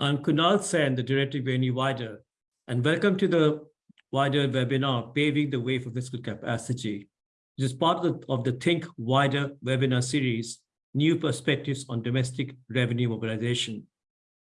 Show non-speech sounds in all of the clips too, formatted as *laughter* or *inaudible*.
I'm Kunal Sen, the director of UNU-WIDER, and welcome to the Wider webinar, Paving the Way for Fiscal Capacity, which is part of the, of the Think Wider webinar series, New Perspectives on Domestic Revenue Mobilization.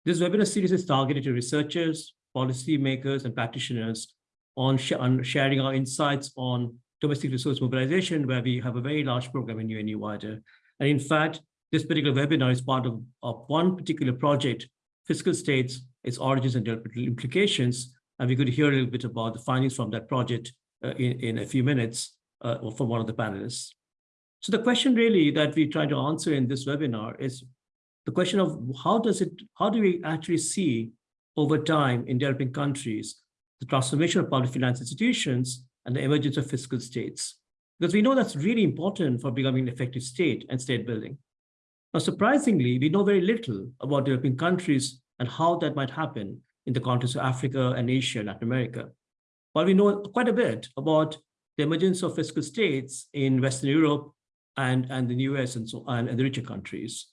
This webinar series is targeted to researchers, policymakers, and practitioners on, sh on sharing our insights on domestic resource mobilization, where we have a very large program in UNU-WIDER. And in fact, this particular webinar is part of, of one particular project fiscal states, its origins and developmental implications. And we could hear a little bit about the findings from that project uh, in, in a few minutes uh, from one of the panelists. So the question really that we try to answer in this webinar is the question of how does it, how do we actually see over time in developing countries, the transformation of public finance institutions and the emergence of fiscal states? Because we know that's really important for becoming an effective state and state building. Now, surprisingly, we know very little about developing countries and how that might happen in the context of Africa and Asia and Latin America. While we know quite a bit about the emergence of fiscal states in Western Europe and, and the US and so on, and the richer countries.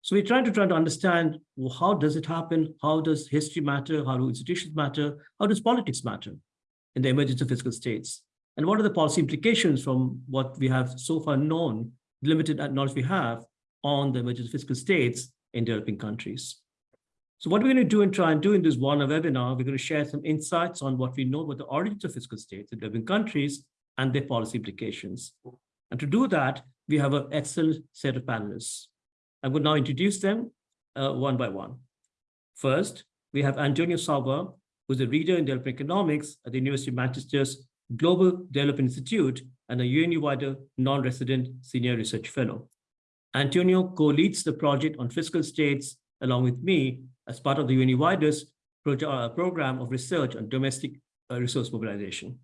So we're trying to try to understand well, how does it happen? How does history matter? How do institutions matter? How does politics matter in the emergence of fiscal states? And what are the policy implications from what we have so far known, limited knowledge we have on the emergence of fiscal states in developing countries. So what we're going to do and try and do in this one webinar, we're going to share some insights on what we know about the origins of fiscal states in developing countries and their policy implications. And to do that, we have an excellent set of panelists. I'm going to now introduce them uh, one by one. First, we have Antonio Savoia, who's a reader in development economics at the University of Manchester's Global Development Institute and a UNU-WIDER non-resident senior research fellow. Antonio co-leads the project on fiscal states along with me as part of the UNU-WIDER's uh, program of research on domestic uh, resource mobilization.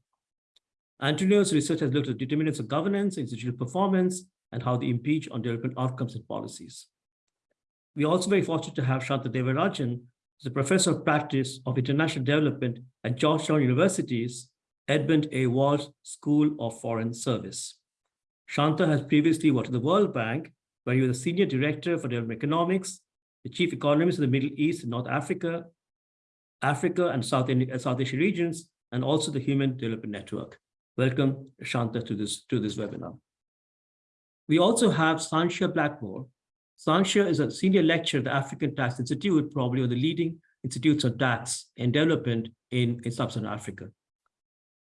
Antonio's research has looked at determinants of governance, institutional performance, and how they impinge on development outcomes and policies. We are also very fortunate to have Shanta Devarajan, who's a professor of practice of international development at Georgetown University's Edmund A. Walsh School of Foreign Service. Shanta has previously worked at the World Bank where he was a senior director for development economics, the chief economist of the Middle East and North Africa, Africa and South, India, uh, South Asia regions, and also the Human Development Network. Welcome, Shanta, to this, to this webinar. We also have Sanchia Blackmore. Sanchia is a senior lecturer at the African Tax Institute, probably one of the leading institutes on tax and development in, in sub-Saharan Africa.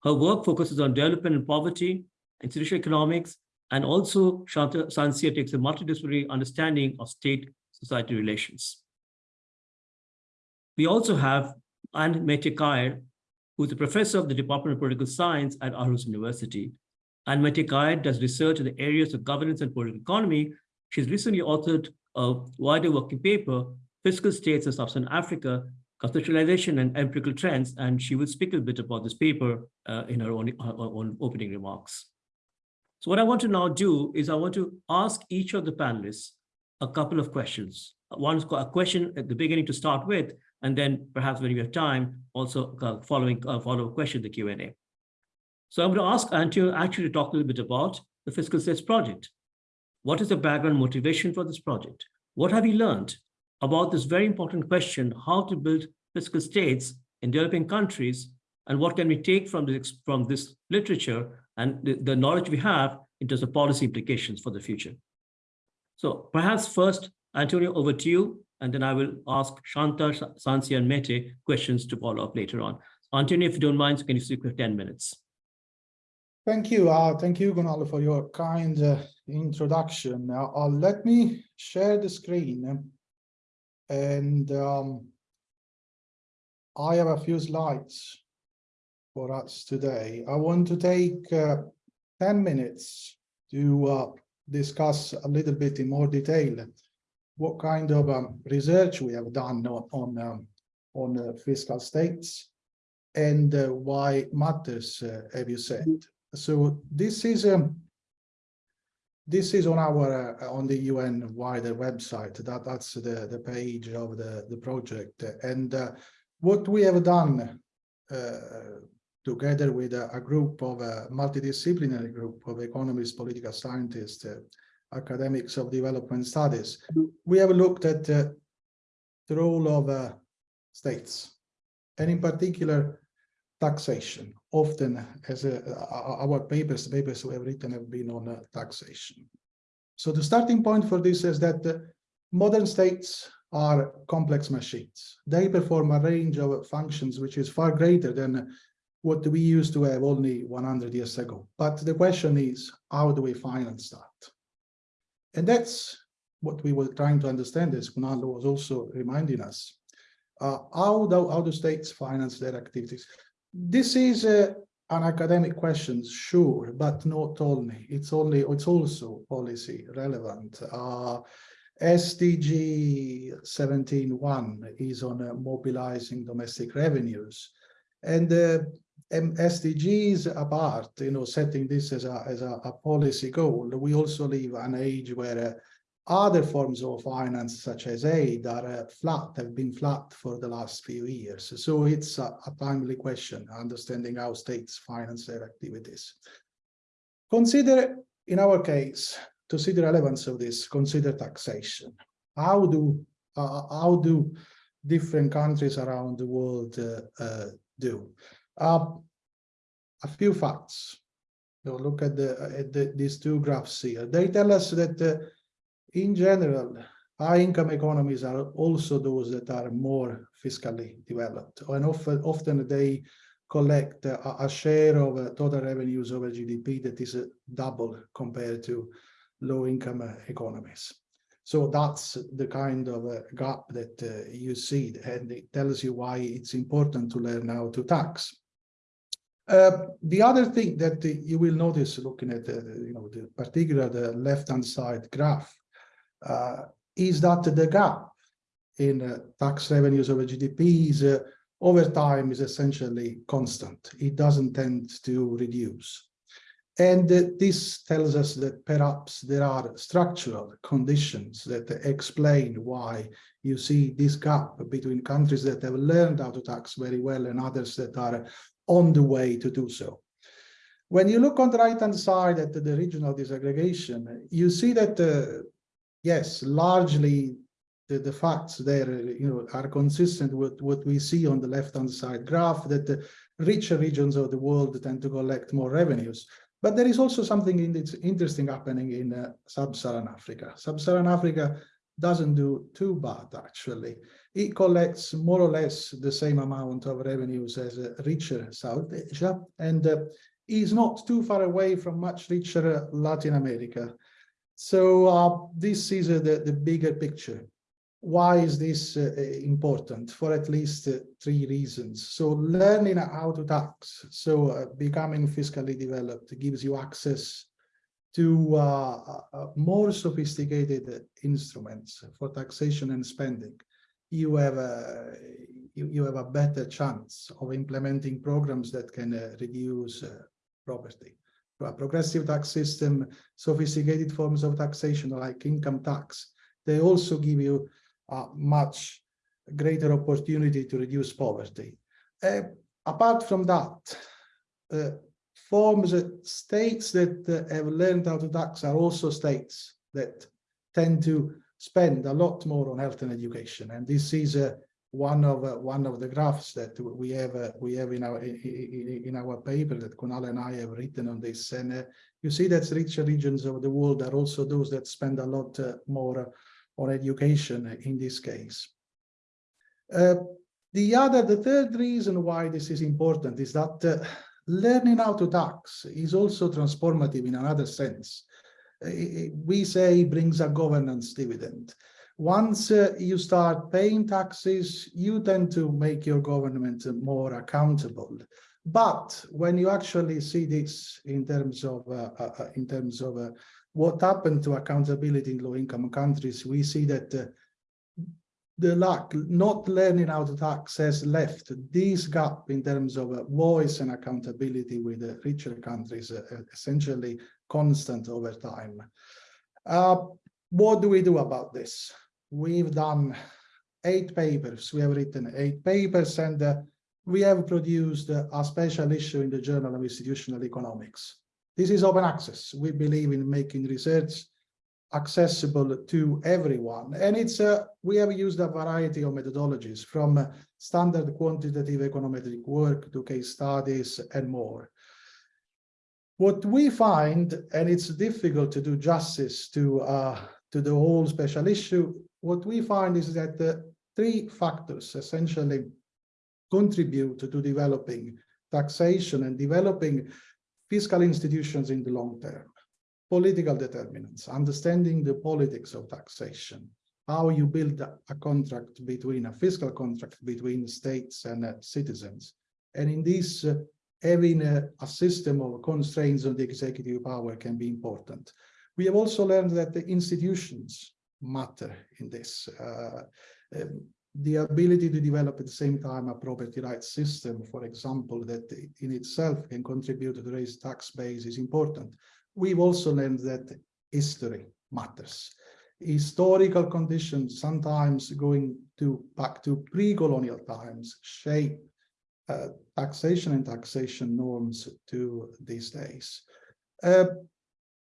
Her work focuses on development and poverty, institutional economics, and also, Sanchia takes a multidisciplinary understanding of state-society relations. We also have Anne Mette Kjær, who is a professor of the Department of Political Science at Aarhus University. Anne Mette Kjær does research in the areas of governance and political economy. She's recently authored a wider working paper, Fiscal States in Sub-Saharan Africa, Conceptualization and Empirical Trends, and she will speak a bit about this paper uh, in her own, her own opening remarks. So what I want to now do is I want to ask each of the panelists a couple of questions. One a question at the beginning to start with, and then perhaps when we have time, also following follow a question, the Q&A. So I'm going to ask Antio actually to talk a little bit about the Fiscal States Project. What is the background motivation for this project? What have you learned about this very important question, how to build fiscal states in developing countries, and what can we take from this, from this literature and the, the knowledge we have in terms of policy implications for the future. So perhaps first, Antonio, over to you, and then I will ask Shanta, Sanchia, and Mette questions to follow up later on. Antonio, if you don't mind, can you speak for 10 minutes? Thank you. Uh, thank you, Gonalo, for your kind uh, introduction. Uh, uh, let me share the screen. And um, I have a few slides for us today. I want to take uh, 10 minutes to uh, discuss a little bit in more detail what kind of um, research we have done on on, um, on uh, fiscal states and uh, why it matters, uh, have you said. So this is um, this is on our uh, on the UN wider website. That that's the the page of the the project, and what we have done uh, together with a, a group of a multidisciplinary group of economists, political scientists, uh, academics of development studies. We have looked at uh, the role of uh, states, and in particular, taxation. Often, as uh, our papers, the papers we have written have been on uh, taxation. So the starting point for this is that uh, modern states are complex machines. They perform a range of functions which is far greater than what we used to have only 100 years ago. But the question is, how do we finance that? And that's what we were trying to understand, as Kunal was also reminding us. Uh, how, do, how do states finance their activities? This is uh, an academic question, sure, but not only. It's only it's also policy relevant. Uh, SDG 17.1 is on uh, mobilizing domestic revenues. And uh, SDGs apart, you know, setting this as a, as a, a policy goal, we also live an age where uh, other forms of finance, such as aid, are uh, flat, have been flat for the last few years. So it's a, a timely question, understanding how states finance their activities. Consider, in our case, to see the relevance of this, consider taxation. How do uh, how do different countries around the world uh, uh, do? Uh, a few facts. So look at the at the, these two graphs here. They tell us that uh, in general, high income economies are also those that are more fiscally developed, and often often they collect a, a share of uh, total revenues over GDP that is uh, double compared to low income uh, economies. So that's the kind of uh, gap that uh, you see, and it tells you why it's important to learn how to tax. Uh, the other thing that uh, you will notice looking at the, you know, the particular the left-hand side graph uh, is that the gap in tax revenues over GDP is over time is essentially constant. It doesn't tend to reduce. And uh, this tells us that perhaps there are structural conditions that explain why you see this gap between countries that have learned how to tax very well and others that are on the way to do so. When you look on the right-hand side at the regional disaggregation, you see that, uh, yes, largely the, the facts there you know, are consistent with what we see on the left-hand side graph, that the richer regions of the world tend to collect more revenues. But there is also something in interesting happening in uh, sub-Saharan Africa. Sub-Saharan Africa doesn't do too bad, actually. It collects more or less the same amount of revenues as uh, richer South Asia, and uh, is not too far away from much richer Latin America. So uh, this is uh, the, the bigger picture why is this uh, important? For at least uh, three reasons. So learning how to tax, so uh, becoming fiscally developed gives you access to uh, uh, more sophisticated instruments for taxation and spending. You have a you, you have a better chance of implementing programs that can uh, reduce property. A progressive tax system, sophisticated forms of taxation like income tax, they also give you a much greater opportunity to reduce poverty. Uh, apart from that, forms states that have learned how to tax are also states that tend to spend a lot more on health and education. And this is uh, one of uh, one of the graphs that we have uh, we have in our in, in, our paper that Kunal and I have written on this. And uh, you see that richer regions of the world are also those that spend a lot uh, more on education in this case. Uh, the other, the third reason why this is important is that learning how to tax is also transformative in another sense. Uh, we say brings a governance dividend. Once uh, you start paying taxes, you tend to make your government more accountable. But when you actually see this in terms of uh, uh, uh in terms of what happened to accountability in low-income countries, we see that uh, the lack, not learning how to tax has left this gap in terms of uh, voice and accountability with the richer countries uh, essentially constant over time. Uh, what do we do about this? We've done eight papers. We have written eight papers and uh, we have produced a special issue in the Journal of Institutional Economics. This is open access. We believe in making research accessible to everyone. And it's uh, we have used a variety of methodologies from uh, standard quantitative econometric work to case studies and more. What we find, and it's difficult to do justice to uh, to the whole special issue, what we find is that the three factors essentially contribute to developing taxation and developing fiscal institutions in the long term. Political determinants, understanding the politics of taxation, how you build a contract between a fiscal contract between states and uh, citizens. And in this, uh, having a, a system of constraints on the executive power can be important. We have also learned that the institutions matter in this. Uh, um, the ability to develop at the same time a property rights system, for example, that in itself can contribute to raise tax base is important. We've also learned that history matters. Historical conditions, sometimes going to back to pre-colonial times, shape uh, taxation and taxation norms to these days. Uh,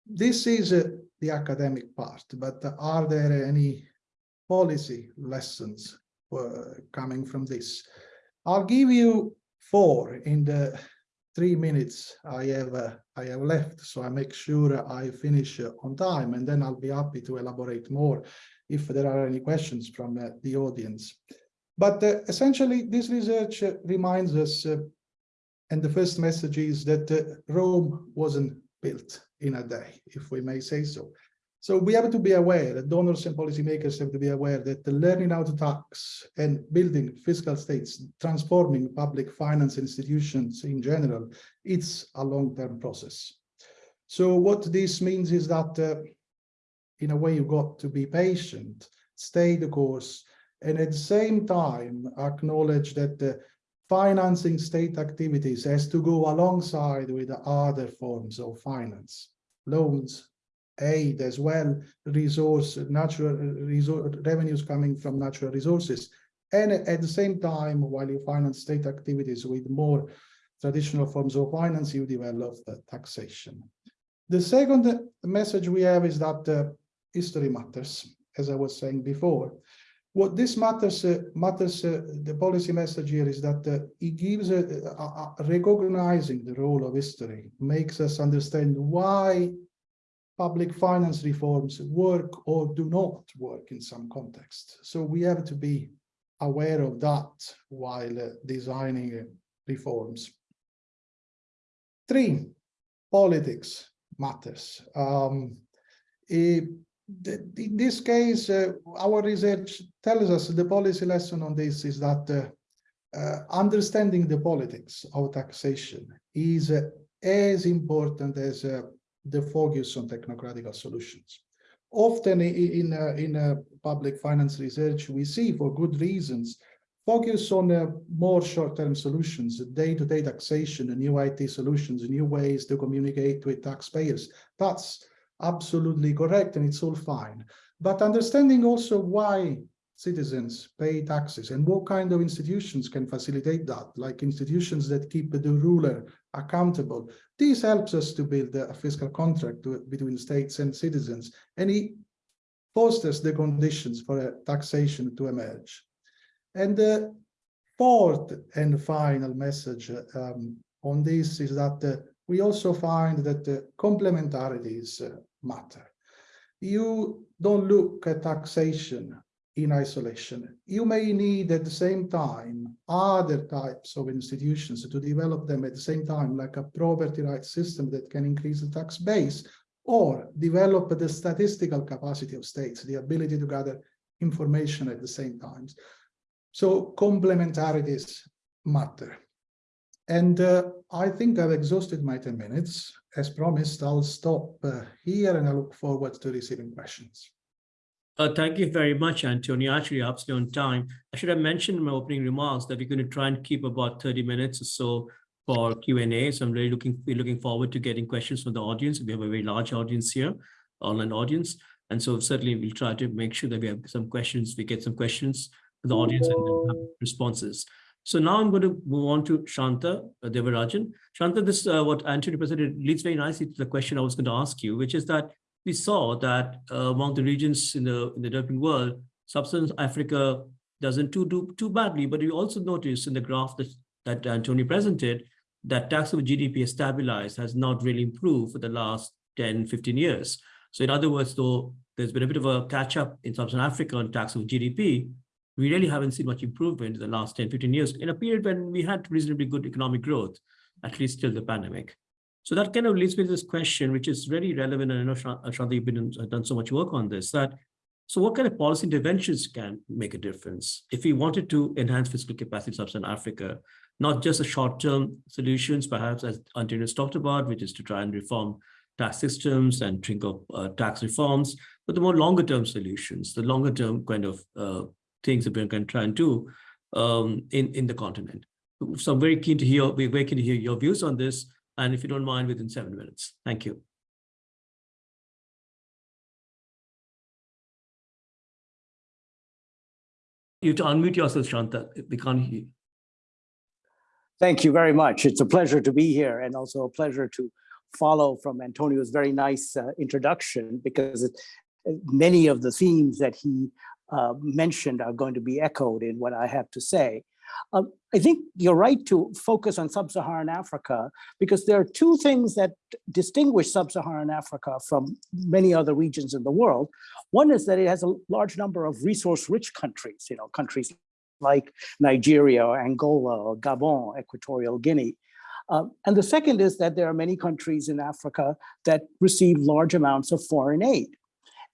this is uh, the academic part, but are there any policy lessons uh, coming from this? I'll give you four in the three minutes I have uh, I have left, so I make sure I finish uh, on time, and then I'll be happy to elaborate more if there are any questions from uh, the audience. But uh, essentially, this research uh, reminds us, uh, and the first message is that Rome wasn't built in a day, if we may say so. So we have to be aware that donors and policymakers have to be aware that the learning how to tax and building fiscal states, transforming public finance institutions in general, it's a long-term process. So what this means is that uh, in a way you've got to be patient, stay the course, and at the same time acknowledge that the financing state activities has to go alongside with other forms of finance, loans, aid as well, resource, natural resource, revenues coming from natural resources. And at the same time, while you finance state activities with more traditional forms of finance, you develop taxation. The second message we have is that uh, history matters, as I was saying before. What this matters, uh, matters uh, the policy message here is that uh, it gives uh, recognizing the role of history, makes us understand why public finance reforms work or do not work in some context. So we have to be aware of that while uh, designing uh, reforms. Three, politics matters. Um, in this case, uh, our research tells us the policy lesson on this is that uh, understanding the politics of taxation is as important as the focus on technocratical solutions. Often in, uh, in uh, public finance research, we see for good reasons, focus on uh, more short-term solutions, day-to-day -day taxation, new IT solutions, new ways to communicate with taxpayers. That's absolutely correct and it's all fine. But understanding also why citizens pay taxes and what kind of institutions can facilitate that, like institutions that keep the ruler accountable. This helps us to build a fiscal contract to, between states and citizens, and it fosters the conditions for taxation to emerge. And the fourth and final message um, on this is that uh, we also find that the complementarities uh, matter. You don't look at taxation in isolation. You may need at the same time other types of institutions to develop them at the same time, like a property rights system that can increase the tax base, or develop the statistical capacity of states, the ability to gather information at the same time. So complementarities matter. And uh, I think I've exhausted my 10 minutes. As promised, I'll stop uh, here and I look forward to receiving questions. Uh, thank you very much, Antonio. Actually, absolutely on time. I should have mentioned in my opening remarks that we're going to try and keep about 30 minutes or so for Q&A. So I'm really looking, looking forward to getting questions from the audience. We have a very large audience here, online audience. And so certainly we'll try to make sure that we have some questions, we get some questions from the audience and have responses. So now I'm going to move on to Shanta uh, Devarajan. Shanta, this uh, what Antonio presented leads very nicely to the question I was going to ask you, which is that we saw that uh, among the regions in the in the developing world, sub-Saharan Africa doesn't too do too badly. But we also noticed in the graph that that Antonio presented that tax over GDP has stabilized, has not really improved for the last 10, 15 years. So in other words, though, there's been a bit of a catch up in sub-Saharan Africa on tax over GDP. We really haven't seen much improvement in the last 10, 15 years in a period when we had reasonably good economic growth, at least till the pandemic. So that kind of leads me to this question, which is very relevant. And I know, Shanta, you've been done so much work on this, that so what kind of policy interventions can make a difference? If we wanted to enhance fiscal capacity in sub-Saharan Africa, not just the short-term solutions, perhaps as Antonio talked about, which is to try and reform tax systems and think of uh, tax reforms, but the more longer-term solutions, the longer-term kind of uh, things that going to try and do um, in, in the continent. So I'm very keen to hear, we're very keen to hear your views on this, and if you don't mind, within seven minutes. Thank you. You to unmute yourself, Shanta. We can't hear. you. Thank you very much. It's a pleasure to be here and also a pleasure to follow from Antonio's very nice uh, introduction because it, many of the themes that he uh, mentioned are going to be echoed in what I have to say. Um, I think you're right to focus on sub-Saharan Africa because there are two things that distinguish sub-Saharan Africa from many other regions in the world. One is that it has a large number of resource-rich countries, you know, countries like Nigeria or Angola or Gabon, Equatorial Guinea. Um, and the second is that there are many countries in Africa that receive large amounts of foreign aid.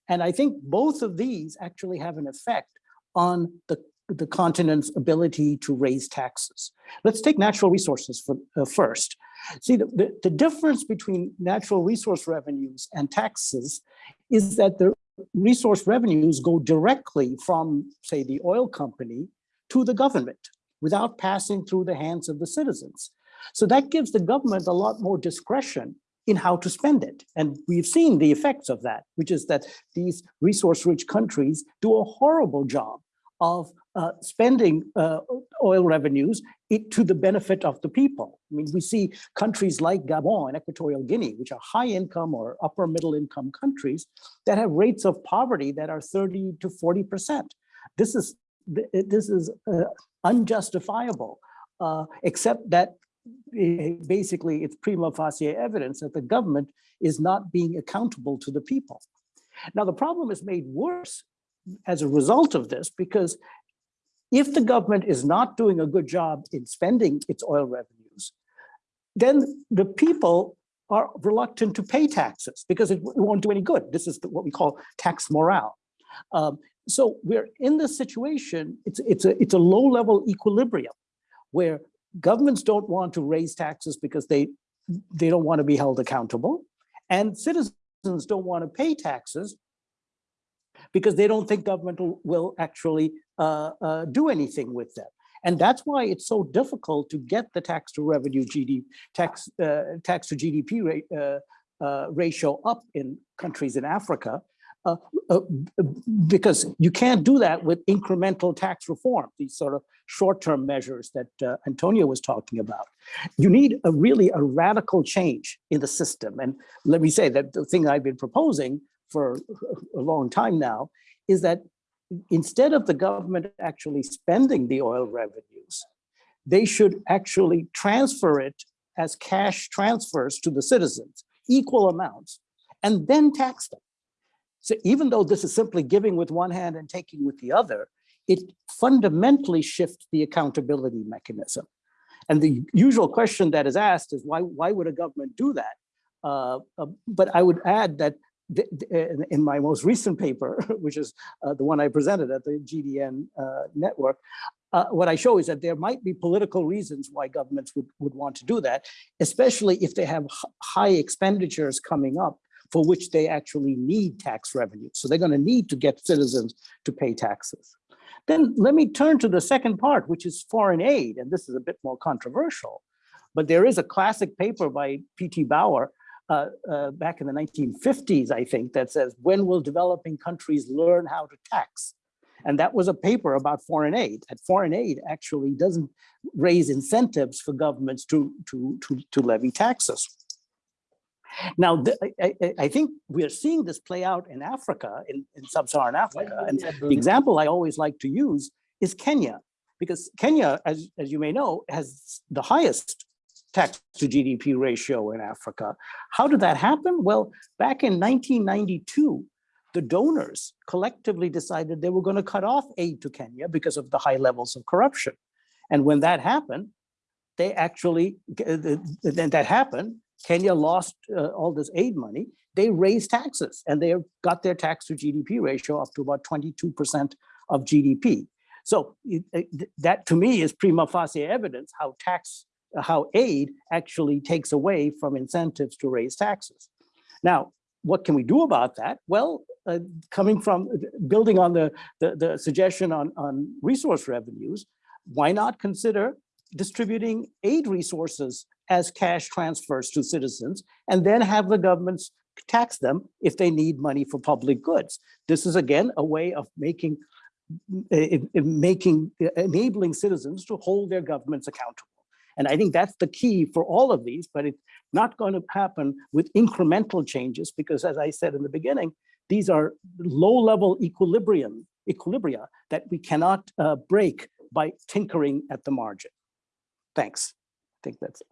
And I think both of these actually have an effect on the, the continent's ability to raise taxes. Let's take natural resources for, uh, first. See, the, the, the difference between natural resource revenues and taxes is that the resource revenues go directly from, say, the oil company to the government without passing through the hands of the citizens. So that gives the government a lot more discretion in how to spend it. And we've seen the effects of that, which is that these resource-rich countries do a horrible job of uh, spending uh, oil revenues it, to the benefit of the people. I mean, we see countries like Gabon and Equatorial Guinea, which are high income or upper middle income countries that have rates of poverty that are 30 to 40%. This is, this is uh, unjustifiable, uh, except that basically it's prima facie evidence that the government is not being accountable to the people. Now, the problem is made worse as a result of this, because if the government is not doing a good job in spending its oil revenues, then the people are reluctant to pay taxes because it won't do any good. This is what we call tax morale. Um, so we're in this situation, it's, it's, a, it's a low level equilibrium where governments don't want to raise taxes because they they don't want to be held accountable and citizens don't want to pay taxes because they don't think government will, actually uh, uh, do anything with them. And that's why it's so difficult to get the tax to revenue GDP tax uh, tax to GDP rate, uh, uh, ratio up in countries in Africa uh, because you can't do that with incremental tax reform, these sort of short-term measures that Antonio was talking about. You need a really a radical change in the system. And let me say that the thing I've been proposing for a long time now is that instead of the government actually spending the oil revenues, they should actually transfer it as cash transfers to the citizens, equal amounts, and then tax them. So even though this is simply giving with one hand and taking with the other, it fundamentally shifts the accountability mechanism. And the usual question that is asked is why, why would a government do that? Uh, uh, but I would add that in my most recent paper, *laughs* which is uh, the one I presented at the GDN uh, network, uh, what I show is that there might be political reasons why governments would, would want to do that, especially if they have high expenditures coming up for which they actually need tax revenue. So they're going to need to get citizens to pay taxes. Then let me turn to the second part, which is foreign aid. And this is a bit more controversial, but there is a classic paper by P.T. Bauer uh, uh, back in the 1950s, I think, that says, when will developing countries learn how to tax? And that was a paper about foreign aid, that foreign aid actually doesn't raise incentives for governments to, to, to, to levy taxes. Now, the- I, I, I think we are seeing this play out in Africa, in, in sub-Saharan Africa. And the example I always like to use is Kenya, because Kenya, as, as you may know, has the highest tax to GDP ratio in Africa. How did that happen? Well, back in 1992, the donors collectively decided they were going to cut off aid to Kenya because of the high levels of corruption. And when that happened, they actually, then that happened, Kenya lost uh, all this aid money. They raised taxes and they got their tax to GDP ratio up to about 22% of GDP. So it- it- that to me is prima facie evidence how tax, how aid actually takes away from incentives to raise taxes. Now, what can we do about that? Well, uh, coming from, building on the, the, the suggestion on, on resource revenues, why not consider distributing aid resources as cash transfers to citizens and then have the governments tax them if they need money for public goods. This is again a way of making eh, making eh, enabling citizens to hold their governments accountable. And I think that's the key for all of these, but it's not going to happen with incremental changes because as I said in the beginning, these are low-level equilibrium equilibria that we cannot uh, break by tinkering at the margin. Thanks. I think that's it.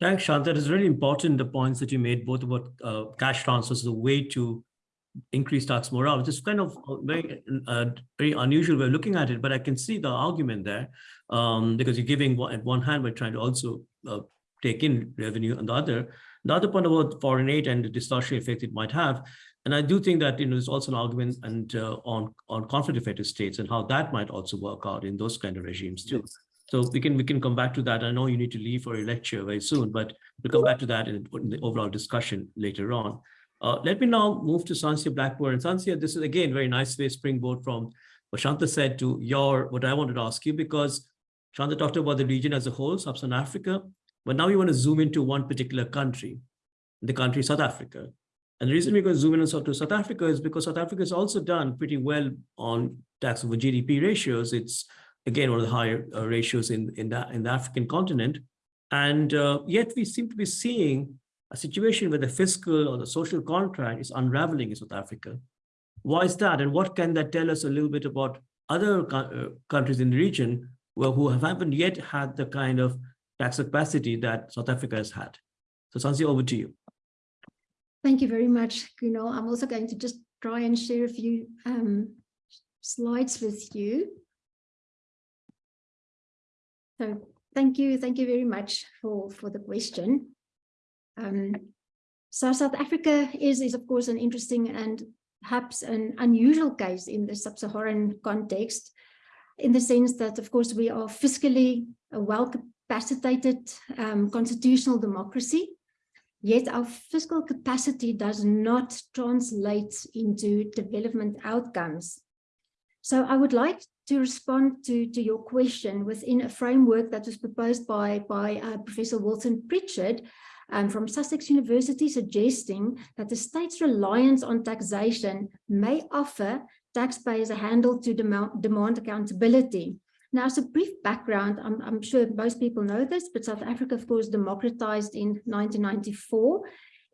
Thanks, Shant. That is really important, the points that you made, both about uh, cash transfers, the way to increase tax morale, which is kind of very, uh, very unusual way of looking at it, but I can see the argument there um, because you're giving one, at one hand, we're trying to also uh, take in revenue on the other. The other point about foreign aid and the distortion effect it might have, and I do think that you know there's also an argument and uh, on on conflict affected states and how that might also work out in those kind of regimes too. So we can we can come back to that. I know you need to leave for your lecture very soon, but we'll come back to that in, in the overall discussion later on. Uh, let me now move to Sansia. And Sansia, this is again very nice way springboard from what Shanta said to your what I wanted to ask you because Shanta talked about the region as a whole, Sub-Saharan Africa, but now you want to zoom into one particular country, the country South Africa. And the reason we're going to zoom in on South Africa is because South Africa has also done pretty well on tax over GDP ratios. It's again one of the higher uh, ratios in in the in the African continent, and uh, yet we seem to be seeing a situation where the fiscal or the social contract is unraveling in South Africa. Why is that, and what can that tell us a little bit about other uh, countries in the region where, who have haven't yet had the kind of tax capacity that South Africa has had? So Sansi, over to you. Thank you very much, Kunal. I'm also going to just try and share a few um, slides with you. So thank you, thank you very much for, for the question. Um, so South Africa is, is of course an interesting and perhaps an unusual case in the sub-Saharan context, in the sense that, of course, we are fiscally a well-capacitated um, constitutional democracy, Yet our fiscal capacity does not translate into development outcomes. So I would like to respond to, to your question within a framework that was proposed by, by uh, Professor Wilson Prichard um, from Sussex University, suggesting that the state's reliance on taxation may offer taxpayers a handle to demand, demand accountability. Now, as a brief background, I'm, I'm, sure most people know this, but South Africa, of course, democratized in 1994,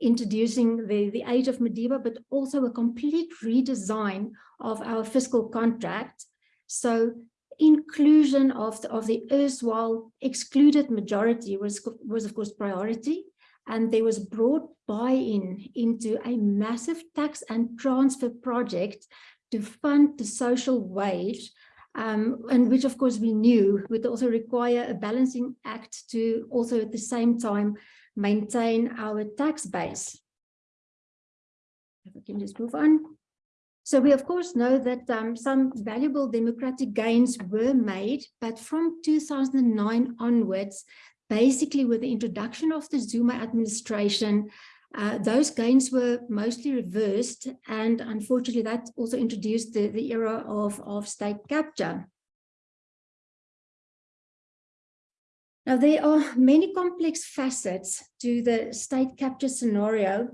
introducing the, the age of Madiba, but also a complete redesign of our fiscal contract. So inclusion of the, of the erstwhile excluded majority was, was, of course, priority. And there was broad buy-in into a massive tax and transfer project to fund the social wage um, and which of course we knew would also require a balancing act to also at the same time maintain our tax base. If I can just move on. So we of course know that um, some valuable democratic gains were made, but from 2009 onwards, basically with the introduction of the Zuma administration, uh, those gains were mostly reversed, and unfortunately, that also introduced the, the era of, of state capture. Now, there are many complex facets to the state capture scenario,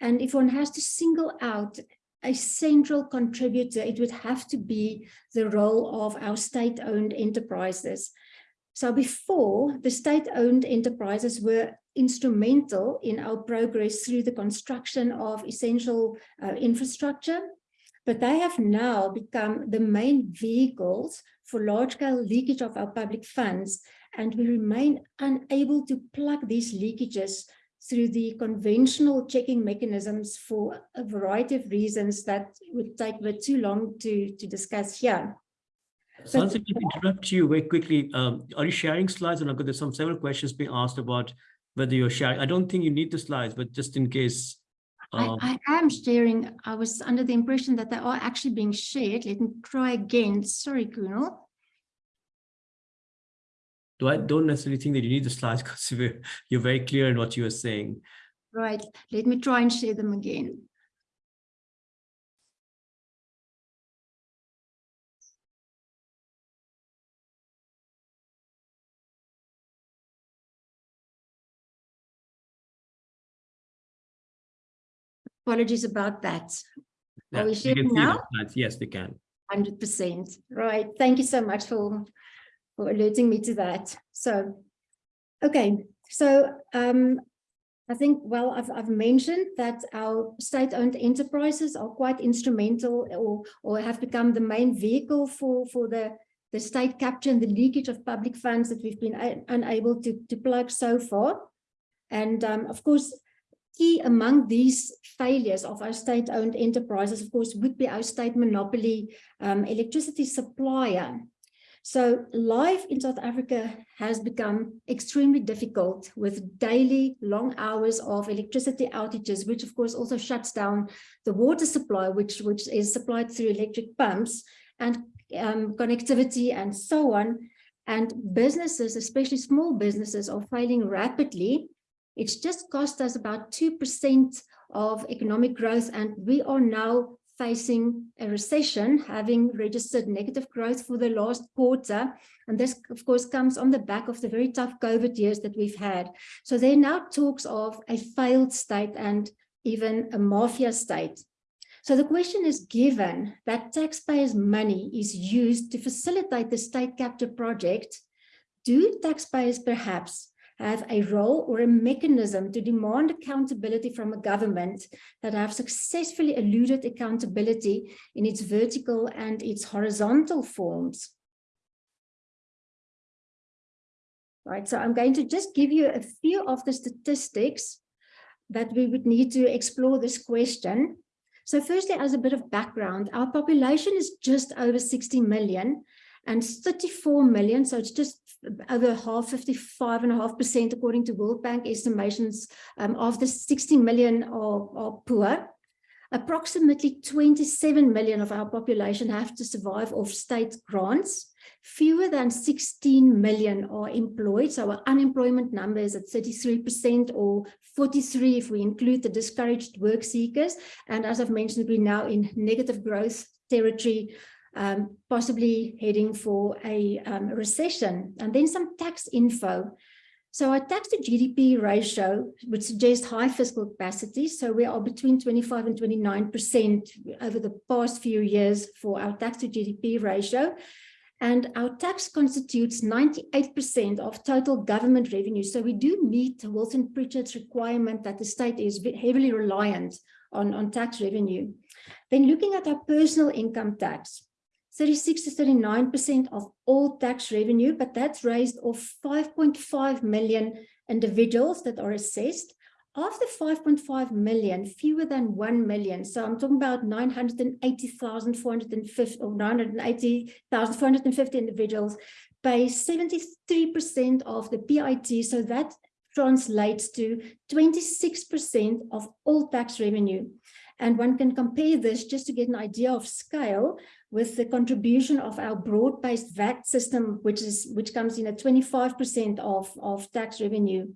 and if one has to single out a central contributor, it would have to be the role of our state-owned enterprises. So before, the state-owned enterprises were instrumental in our progress through the construction of essential uh, infrastructure, but they have now become the main vehicles for large-scale leakage of our public funds, and we remain unable to plug these leakages through the conventional checking mechanisms for a variety of reasons that would take too long to, to discuss here. Sansa, if I interrupt you very quickly, um, are you sharing slides? And I've got there's some several questions being asked about whether you're sharing. I don't think you need the slides, but just in case. um, I, I am sharing, I was under the impression that they are actually being shared. Let me try again. Sorry, Kunal. do I don't necessarily think that you need the slides *laughs* because you're, you're very clear in what you are saying. Right, let me try and share them again. Apologies about that. Yeah, we we sharing can see the now? Yes, we can. Hundred percent. Right. Thank you so much for, for alerting me to that. So, okay. So, um, I think, well, I've, I've mentioned that our state-owned enterprises are quite instrumental or, or have become the main vehicle for, for the, the state capture and the leakage of public funds that we've been unable to, to plug so far. And um, of course, key among these failures of our state-owned enterprises, of course, would be our state monopoly um, electricity supplier. So life in South Africa has become extremely difficult with daily long hours of electricity outages, which of course also shuts down the water supply, which, which is supplied through electric pumps and um, connectivity and so on. And businesses, especially small businesses, are failing rapidly it's just cost us about 2% of economic growth, and we are now facing a recession, having registered negative growth for the last quarter. And this, of course, comes on the back of the very tough COVID years that we've had. So there are now talks of a failed state and even a mafia state. So the question is given that taxpayers' money is used to facilitate the state capture project, do taxpayers perhaps have a role or a mechanism to demand accountability from a government that have successfully eluded accountability in its vertical and its horizontal forms. Right, so I'm going to just give you a few of the statistics that we would need to explore this question. So firstly, as a bit of background, our population is just over 60 million and 34 million, so it's just over half, 55 and a half percent, according to World Bank estimations um, of the 60 million are, are poor. Approximately 27 million of our population have to survive off state grants. Fewer than 16 million are employed. So our unemployment number is at 33% or 43 if we include the discouraged work seekers. And as I've mentioned, we're now in negative growth territory um, possibly heading for a um, recession. And then some tax info. So our tax to GDP ratio would suggest high fiscal capacity. So we are between 25 and 29% over the past few years for our tax to GDP ratio. And our tax constitutes 98% of total government revenue. So we do meet Wilson Prichard's requirement that the state is heavily reliant on, on tax revenue. Then looking at our personal income tax, 36 to 39% of all tax revenue, but that's raised of 5.5 million individuals that are assessed. Of the 5.5 million, fewer than 1 million, so I'm talking about 980,450 or 980,450 individuals, pay 73% of the PIT, so that translates to 26% of all tax revenue. And one can compare this just to get an idea of scale with the contribution of our broad-based VAT system, which is which comes in at 25% of, of tax revenue.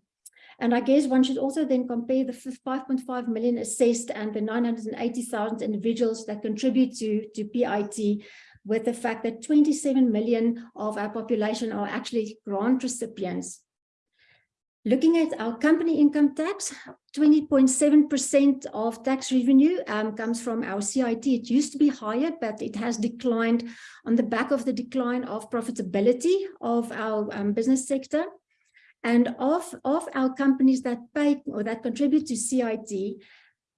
And I guess one should also then compare the 5.5 million assessed and the 980,000 individuals that contribute to, to PIT with the fact that 27 million of our population are actually grant recipients. Looking at our company income tax, 20.7% of tax revenue um, comes from our CIT. It used to be higher, but it has declined on the back of the decline of profitability of our um, business sector. And of, of our companies that pay or that contribute to CIT,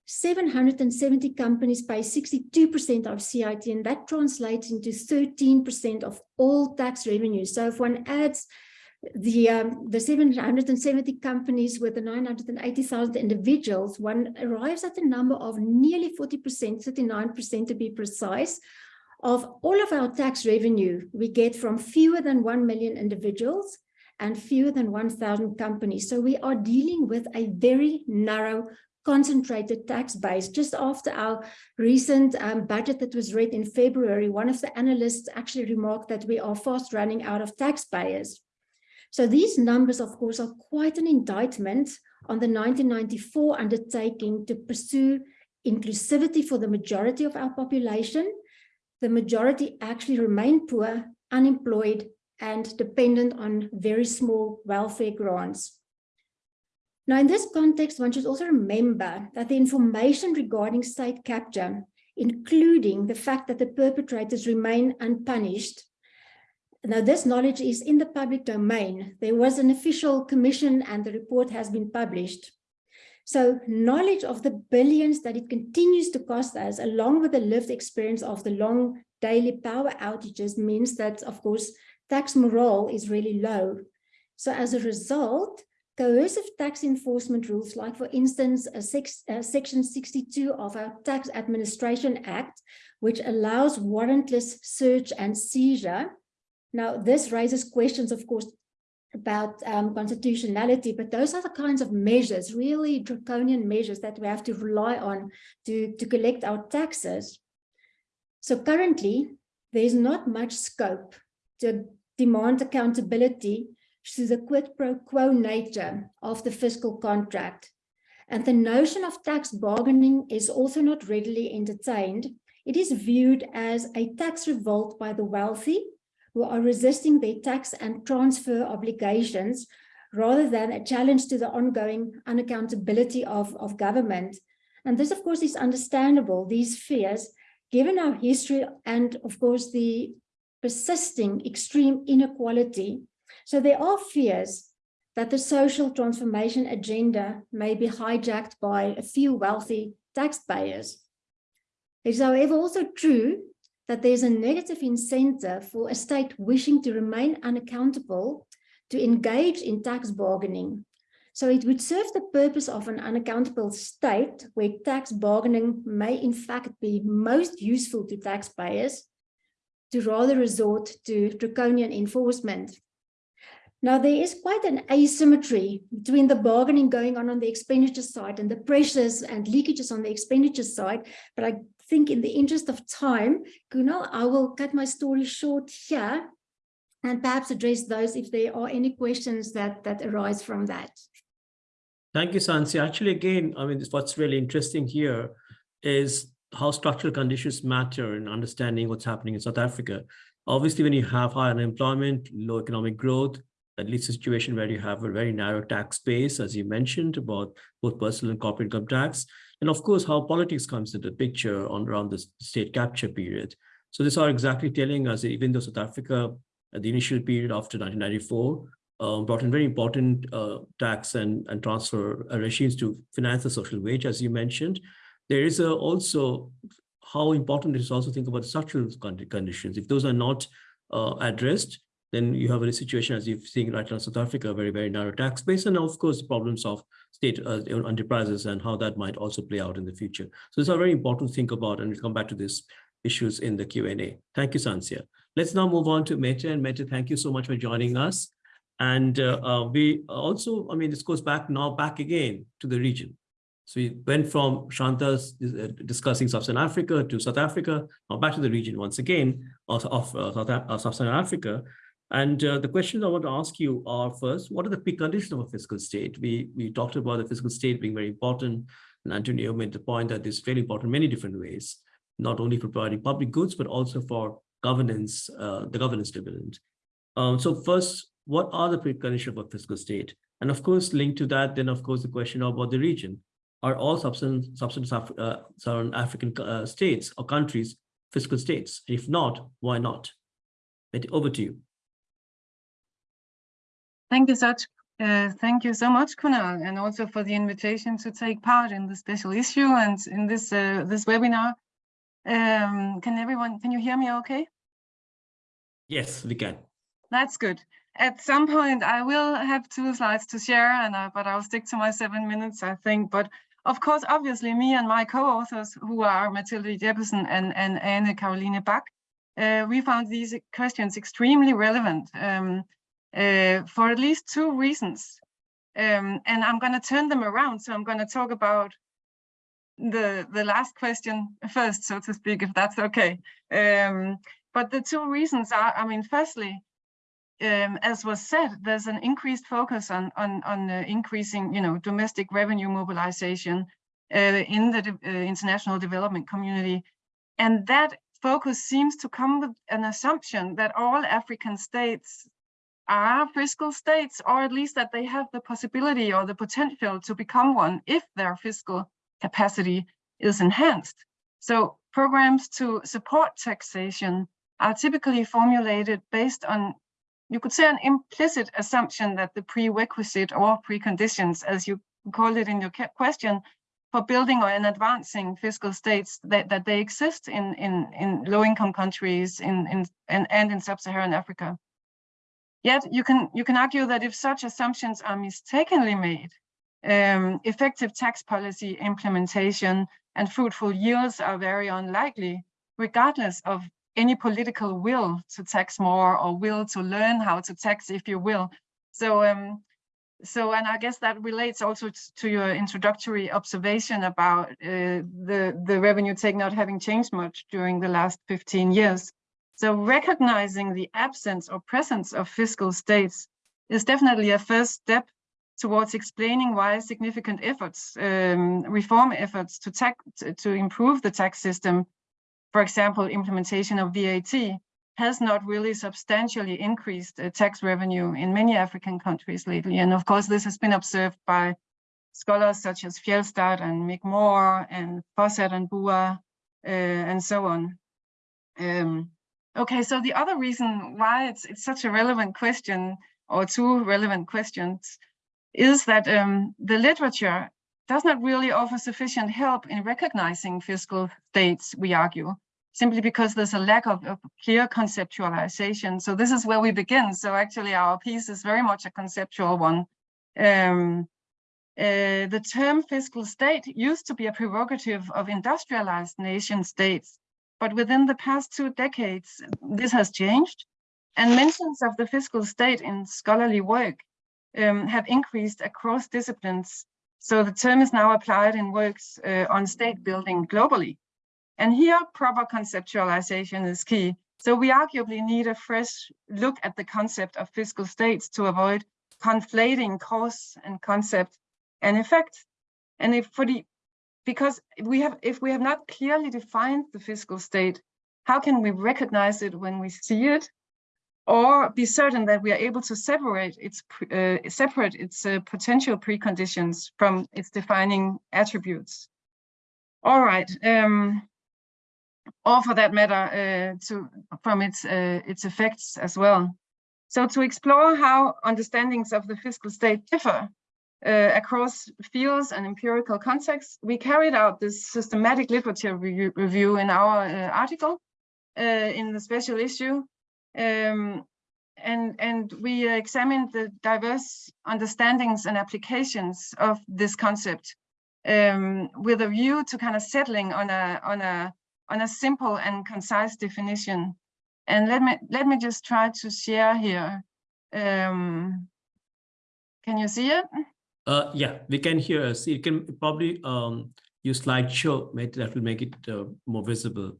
770 companies pay 62% of CIT, and that translates into 13% of all tax revenue. So if one adds the um, the 770 companies with the 980,000 individuals, one arrives at a number of nearly 40%, 39% to be precise, of all of our tax revenue we get from fewer than 1 million individuals and fewer than 1,000 companies. So we are dealing with a very narrow concentrated tax base. Just after our recent um, budget that was read in February, one of the analysts actually remarked that we are fast running out of taxpayers. So these numbers, of course, are quite an indictment on the 1994 undertaking to pursue inclusivity for the majority of our population. The majority actually remain poor, unemployed, and dependent on very small welfare grants. Now, in this context, one should also remember that the information regarding state capture, including the fact that the perpetrators remain unpunished, now this knowledge is in the public domain. There was an official commission and the report has been published. So knowledge of the billions that it continues to cost us, along with the lived experience of the long daily power outages, means that, of course, tax morale is really low. So as a result, coercive tax enforcement rules, like for instance, a six, section 62 of our Tax Administration Act, which allows warrantless search and seizure. Now, this raises questions, of course, about um, constitutionality, but those are the kinds of measures, really draconian measures that we have to rely on to, to collect our taxes. So currently, there's not much scope to demand accountability through the quid pro quo nature of the fiscal contract. And the notion of tax bargaining is also not readily entertained. It is viewed as a tax revolt by the wealthy who are resisting their tax and transfer obligations rather than a challenge to the ongoing unaccountability of, of government. And this, of course, is understandable, these fears, given our history and, of course, the persisting extreme inequality. So there are fears that the social transformation agenda may be hijacked by a few wealthy taxpayers. It is, however, also true that there's a negative incentive for a state wishing to remain unaccountable to engage in tax bargaining. So it would serve the purpose of an unaccountable state where tax bargaining may in fact be most useful to taxpayers to rather resort to draconian enforcement. Now, there is quite an asymmetry between the bargaining going on on the expenditure side and the pressures and leakages on the expenditure side, but I think in the interest of time, Kunal, I will cut my story short here and perhaps address those if there are any questions that, that arise from that. Thank you, Sansi. Actually, again, I mean, what's really interesting here is how structural conditions matter in understanding what's happening in South Africa. Obviously, when you have high unemployment, low economic growth, that leads to a situation where you have a very narrow tax base, as you mentioned, about both personal and corporate income tax. And of course, how politics comes into the picture on around the state capture period. So these are exactly telling us, that even though South Africa, at the initial period after 1994, um, brought in very important uh, tax and, and transfer uh, regimes to finance the social wage, as you mentioned. There is a, also how important it is also think about structural conditions. If those are not uh, addressed, then you have a situation as you've seen right now in South Africa, very, very narrow tax base, and of course, problems of state uh, enterprises and how that might also play out in the future. So these are very important to think about, and we'll come back to these issues in the Q&A. Thank you, Sansia. Let's now move on to Mette, and Mette, thank you so much for joining us. And uh, uh, we also, I mean, this goes back now back again to the region. So we went from Shanta's uh, discussing Sub-Saharan Africa to South Africa, now back to the region once again of, of uh, South, Sub-Saharan Africa. And uh, the questions I want to ask you are first, what are the preconditions of a fiscal state? We, we talked about the fiscal state being very important. And Antonio made the point that it's very important in many different ways, not only for providing public goods, but also for governance, uh, the governance dividend. Um, so first, what are the preconditions of a fiscal state? And of course, linked to that, then of course, the question about the region. Are all sub-Saharan uh, African uh, states or countries fiscal states? If not, why not? Over to you. Thank you, Sach. Uh, thank you so much, Kunal, and also for the invitation to take part in the special issue and in this uh, this webinar. Um, can everyone, can you hear me okay? Yes, we can. That's good. At some point, I will have two slides to share, and uh, but I'll stick to my seven minutes, I think. But of course, obviously, me and my co-authors, who are Matilda Jeppesen and, and Anne Caroline Bach, uh, we found these questions extremely relevant um, uh, for at least two reasons. Um, and I'm going to turn them around. So I'm going to talk about the the last question first, so to speak, if that's okay. Um, but the two reasons are, I mean, firstly, um, as was said, there's an increased focus on on on uh, increasing, you know, domestic revenue mobilization uh, in the de uh, international development community, and that focus seems to come with an assumption that all African states are fiscal states, or at least that they have the possibility or the potential to become one if their fiscal capacity is enhanced. So programs to support taxation are typically formulated based on, you could say, an implicit assumption that the prerequisite or preconditions, as you called it in your question, for building or in advancing fiscal states that, that they exist in, in, in low-income countries in, in, and, and in sub-Saharan Africa. Yet you can, you can argue that if such assumptions are mistakenly made, um, effective tax policy implementation and fruitful yields are very unlikely, regardless of any political will to tax more or will to learn how to tax, if you will. So, um, so and I guess that relates also to your introductory observation about uh, the, the revenue take not having changed much during the last 15 years. So recognizing the absence or presence of fiscal states is definitely a first step towards explaining why significant efforts, um, reform efforts to, tax, to improve the tax system, for example, implementation of VAT, has not really substantially increased uh, tax revenue in many African countries lately. And of course, this has been observed by scholars such as Fjeldstad and Mick Moore and Fossat and Bua uh, and so on. Um, okay, so the other reason why it's, it's such a relevant question or two relevant questions is that um, the literature does not really offer sufficient help in recognizing fiscal states, we argue, simply because there's a lack of, of, clear conceptualization. So this is where we begin. So actually our piece is very much a conceptual one. Um, uh, the term fiscal state used to be a prerogative of industrialized nation states, but within the past two decades, this has changed. And mentions of the fiscal state in scholarly work um, have increased across disciplines. So the term is now applied in works uh, on state building globally. And here proper conceptualization is key. So we arguably need a fresh look at the concept of fiscal states to avoid conflating cause and concept and effect. And if for the because we have if we have not clearly defined the fiscal state, how can we recognize it when we see it or be certain that we are able to separate its uh, separate its uh, potential preconditions from its defining attributes. All right, um, or for that matter, uh, to from its uh, its effects as well. So to explore how understandings of the fiscal state differ uh, across fields and empirical contexts, we carried out this systematic literature review, review in our uh, article in the special issue um, and, and we examined the diverse understandings and applications of this concept um, with a view to kind of settling on a, on, a, on a simple and concise definition. And let me, let me just try to share here. Um, can you see it? Uh, yeah, we can hear. See, you can probably um, use slideshow. Maybe that will make it uh, more visible.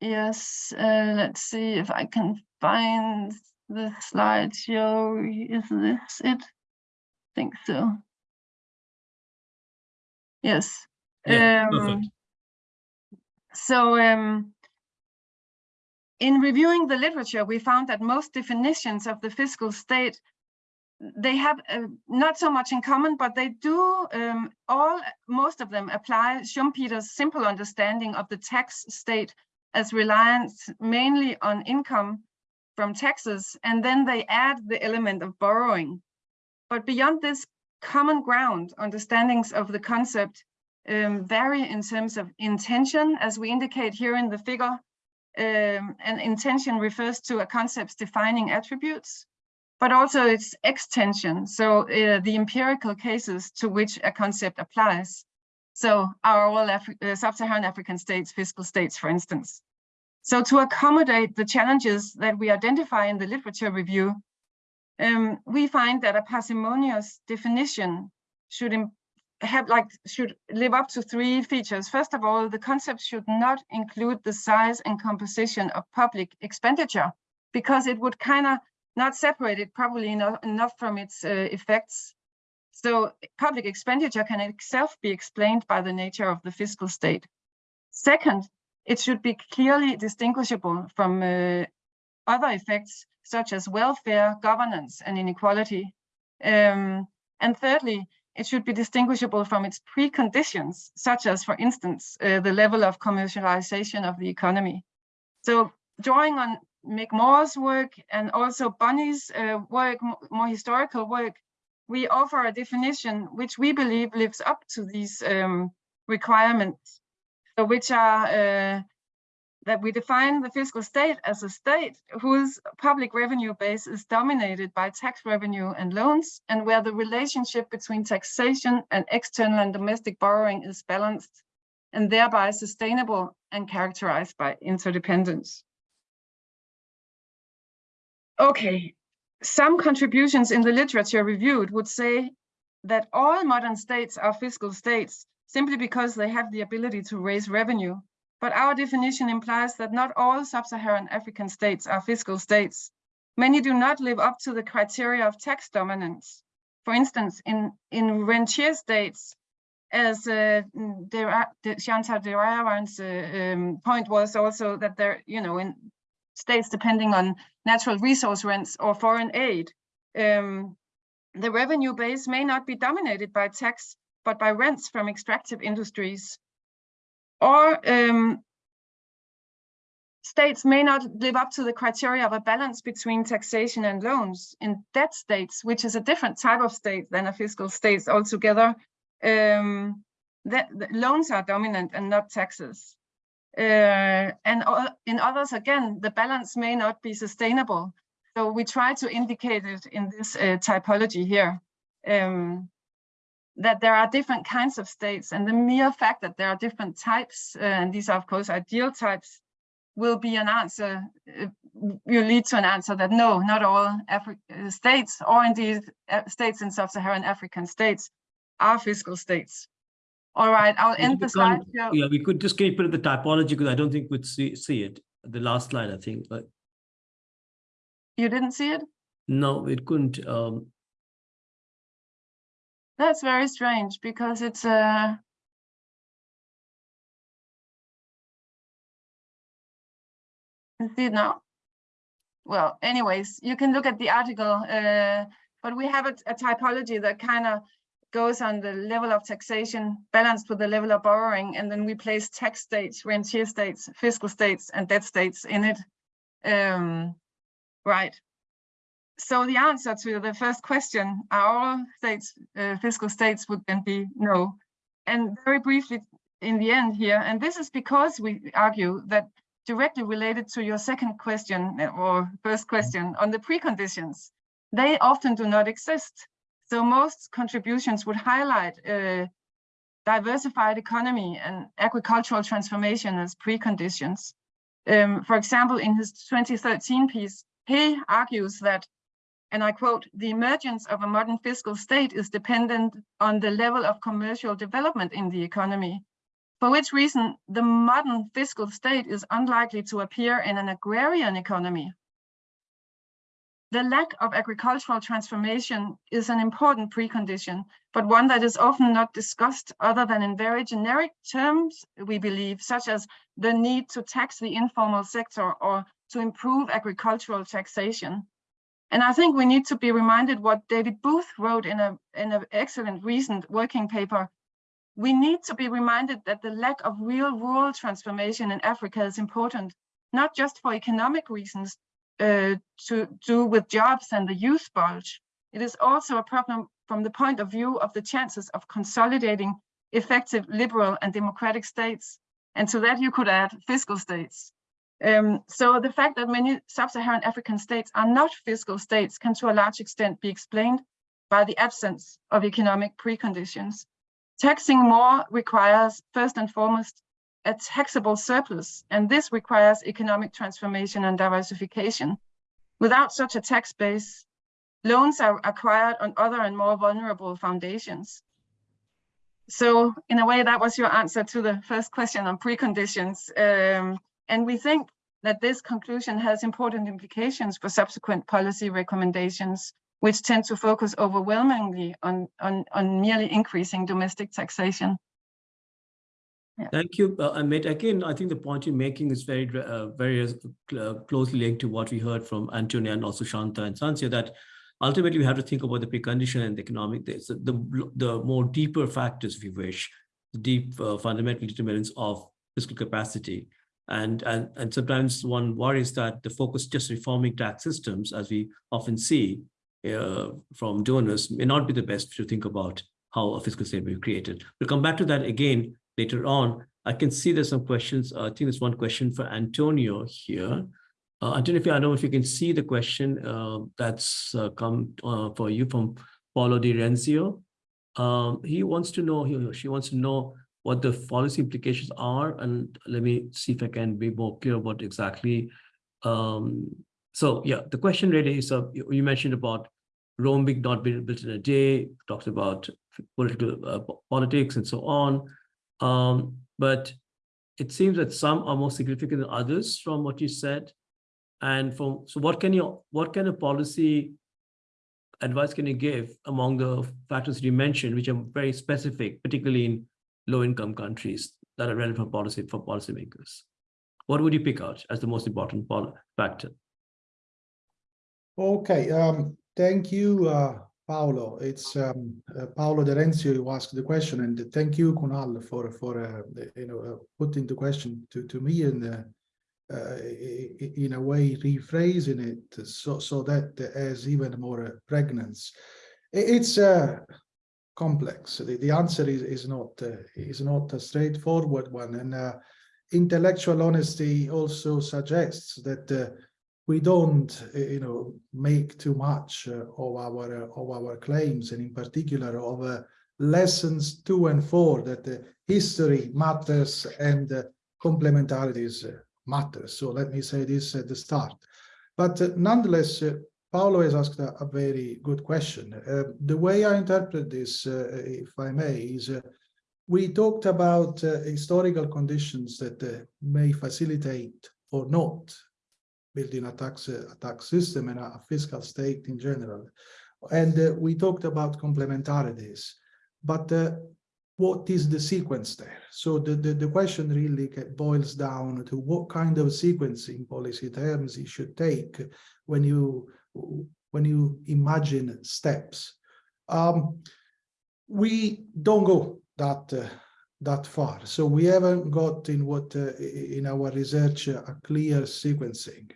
Yes, uh, let's see if I can find the slideshow. Is this it? I think so. Yes. Yeah, um, perfect. So um, in reviewing the literature, we found that most definitions of the fiscal state they have uh, not so much in common, but they do um, all, most of them apply Schumpeter's simple understanding of the tax state as reliance mainly on income from taxes, and then they add the element of borrowing. But beyond this common ground, understandings of the concept um, vary in terms of intention, as we indicate here in the figure. Um, and intention refers to a concept's defining attributes, but also its extension, so uh, the empirical cases to which a concept applies. So our all Afri uh, sub-Saharan African states, fiscal states, for instance. So to accommodate the challenges that we identify in the literature review, um, we find that a parsimonious definition should have like should live up to three features. First of all, the concept should not include the size and composition of public expenditure because it would kind of not separated probably enough, from its uh, effects. So public expenditure can itself be explained by the nature of the fiscal state. Second, it should be clearly distinguishable from uh, other effects such as welfare, governance, and inequality. Um, and thirdly, it should be distinguishable from its preconditions, such as, for instance, uh, the level of commercialization of the economy. So drawing on Mick Moore's work and also Bonney's uh, work, more historical work, we offer a definition which we believe lives up to these um, requirements, so which are uh, that we define the fiscal state as a state whose public revenue base is dominated by tax revenue and loans, and where the relationship between taxation and external and domestic borrowing is balanced, and thereby sustainable and characterized by interdependence. Okay, some contributions in the literature reviewed would say that all modern states are fiscal states simply because they have the ability to raise revenue but our definition implies that not all sub-Saharan African states are fiscal states. Many do not live up to the criteria of tax dominance. For instance, in, in rentier states, as uh, Devarajan's uh, um, point was also that there, you know, in states depending on natural resource rents or foreign aid, um, the revenue base may not be dominated by tax, but by rents from extractive industries. Or um, states may not live up to the criteria of a balance between taxation and loans. In debt states, which is a different type of state than a fiscal state altogether, um, that, loans are dominant and not taxes. Uh, and in others, again, the balance may not be sustainable. So we try to indicate it in this uh, typology here. Um, that there are different kinds of states and the mere fact that there are different types, uh, and these are of course ideal types, will be an answer, uh, will lead to an answer that no, not all Afri states or indeed states in sub-Saharan African states are fiscal states. All right, I'll end the slide. Yeah, we could just keep it at the typology because I don't think we'd see, see it. The last slide, I think, but. You didn't see it? No, it couldn't. Um, that's very strange because it's uh see now. Well, anyways, you can look at the article, uh, but we have a, a typology that kind of goes on the level of taxation balanced with the level of borrowing, and then we place tax states, rentier states, fiscal states, and debt states in it. Um, right so the answer to the first question, are all states, uh, fiscal states would then be no. And very briefly in the end here, and this is because we argue that directly related to your second question or first question on the preconditions, they often do not exist. So most contributions would highlight a diversified economy and agricultural transformation as preconditions. Um, for example, in his 2013 piece, he argues that and I quote, the emergence of a modern fiscal state is dependent on the level of commercial development in the economy, for which reason the modern fiscal state is unlikely to appear in an agrarian economy. The lack of agricultural transformation is an important precondition, but one that is often not discussed other than in very generic terms, we believe, such as the need to tax the informal sector or to improve agricultural taxation. And I think we need to be reminded what David Booth wrote in a in an excellent recent working paper. We need to be reminded that the lack of real rural transformation in Africa is important, not just for economic reasons uh, to do with jobs and the youth bulge. it is also a problem from the point of view of the chances of consolidating effective liberal and democratic states. And to that you could add fiscal states. Um, so the fact that many sub-Saharan African states are not fiscal states can to a large extent be explained by the absence of economic preconditions. Taxing more requires first and foremost a taxable surplus, and this requires economic transformation and diversification. Without such a tax base, loans are acquired on other and more vulnerable foundations. So in a way, that was your answer to the first question on preconditions. Um, and we think that this conclusion has important implications for subsequent policy recommendations, which tend to focus overwhelmingly on, on, on merely increasing domestic taxation. Thank you, uh, Amit. Again, I think the point you're making is very, uh, very uh, closely linked to what we heard from Antonia and also Shanta and Sansia, that ultimately we have to think about the precondition and the economic, the, the, the more deeper factors, if you wish, the deep uh, fundamental determinants of fiscal capacity. And, and, and sometimes one worries that the focus just reforming tax systems, as we often see uh, from donors, may not be the best to think about how a fiscal state will be created. We'll come back to that again later on. I can see there's some questions. Uh, I think there's one question for Antonio here. Uh, Antonio, if you, I don't know if you can see the question uh, that's uh, come uh, for you from Paolo de Renzio. Um, he wants to know, he, she wants to know what the policy implications are. And let me see if I can be more clear about exactly. Um, so yeah, the question really is, uh, you, mentioned about Rome being not built in a day, talked about political uh, politics and so on. Um, but it seems that some are more significant than others from what you said. And from so what can you what kind of policy advice can you give among the factors you mentioned, which are very specific, particularly in low-income countries that are relevant for policy for policymakers? What would you pick out as the most important factor? Okay, um, thank you, uh, Paolo. It's um, uh, Paolo De Renzio who asked the question, and thank you, Kunal, for for uh, you know uh, putting the question to to me and uh, uh, in a way rephrasing it so so that has even more pregnance. It's complex. The, the answer is is not is not a straightforward one, and intellectual honesty also suggests that we don't, you know, make too much uh, of our uh, of our claims, and in particular of uh, lessons two and four that uh, history matters and uh, complementarities matter. So let me say this at the start. But nonetheless, Paolo has asked a, a very good question. the way I interpret this, if I may, is we talked about historical conditions that may facilitate or not building a tax a tax system and a fiscal state in general. And uh, we talked about complementarities, but uh, what is the sequence there? So the, the, the question really boils down to what kind of sequencing policy terms you should take when you when you imagine steps. Um, we don't go that uh, that far. So we haven't got in what uh, in our research uh, a clear sequencing.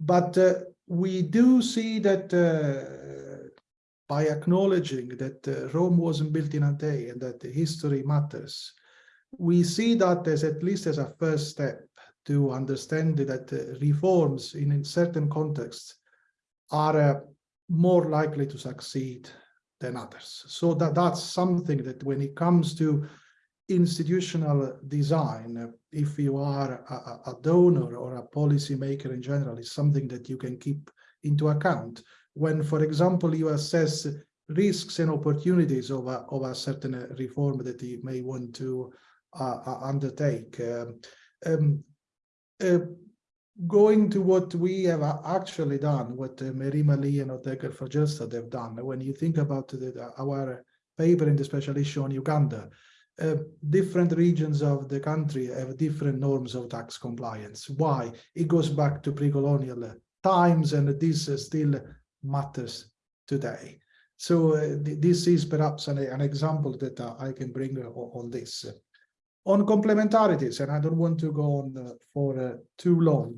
But uh, we do see that uh, by acknowledging that uh, Rome wasn't built in a day and that history matters, we see that as at least as a first step to understand that reforms in, in certain contexts are more likely to succeed than others. So that, that's something that when it comes to institutional design, if you are a, a donor or a policymaker in general, is something that you can keep into account. When, for example, you assess risks and opportunities of a, of a certain reform that you may want to uh, uh undertake. Um, um, uh, going to what we have actually done, what uh, Merima Ali and Odd-Helge Fjeldstad have done, when you think about the, our paper in the special issue on Uganda, uh, different regions of the country have different norms of tax compliance. Why? It goes back to pre-colonial times and this uh, still matters today. So uh, th this is perhaps an, an example that uh, I can bring uh, on this. On complementarities, and I don't want to go on for too long,